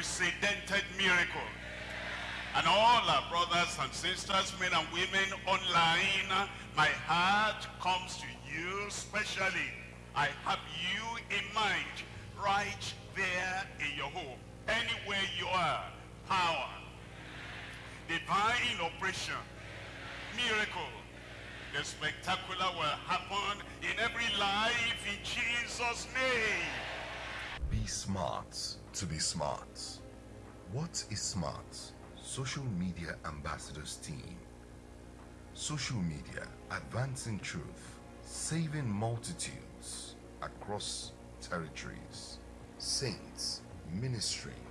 unprecedented miracle. And all our brothers and sisters, men and women online, my heart comes to you specially. I have you in mind right there in your home. Anywhere you are, power, divine operation, miracle, the spectacular will happen in every life in Jesus' name. Be smart to be smart. What is smart? Social Media Ambassadors Team. Social media advancing truth, saving multitudes across territories. Saints ministering